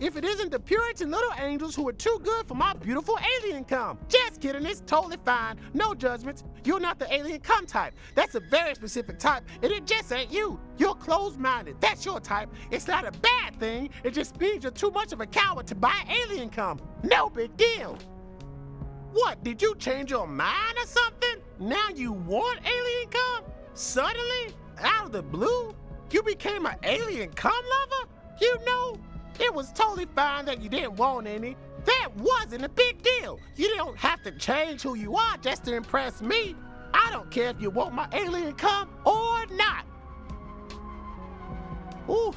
if it isn't the Puritan little angels who are too good for my beautiful alien cum. Just kidding, it's totally fine. No judgments. You're not the alien cum type. That's a very specific type, and it just ain't you. You're closed-minded. That's your type. It's not a bad thing. It just means you're too much of a coward to buy alien cum. No big deal. What, did you change your mind or something? Now you want alien cum? Suddenly? Out of the blue? You became an alien cum lover? You know, it was totally fine that you didn't want any. That wasn't a big deal. You don't have to change who you are just to impress me. I don't care if you want my alien cum or not. Oof,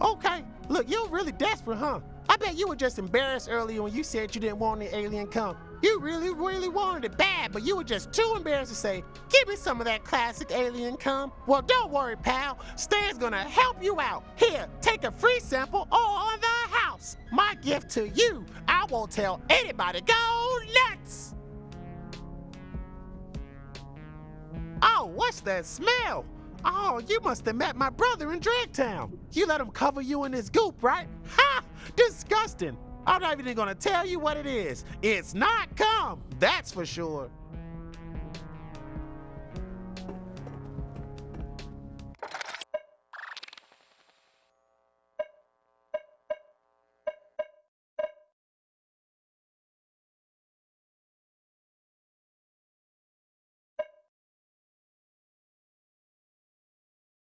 okay. Look, you're really desperate, huh? I bet you were just embarrassed earlier when you said you didn't want any alien cum. You really, really wanted it bad, but you were just too embarrassed to say, give me some of that classic alien cum. Well, don't worry, pal. Stan's gonna help you out. Here, take a free sample the. My gift to you. I won't tell anybody. Go nuts! Oh, what's that smell? Oh, you must have met my brother in Dragtown. You let him cover you in his goop, right? Ha! Disgusting. I'm not even gonna tell you what it is. It's not cum, that's for sure.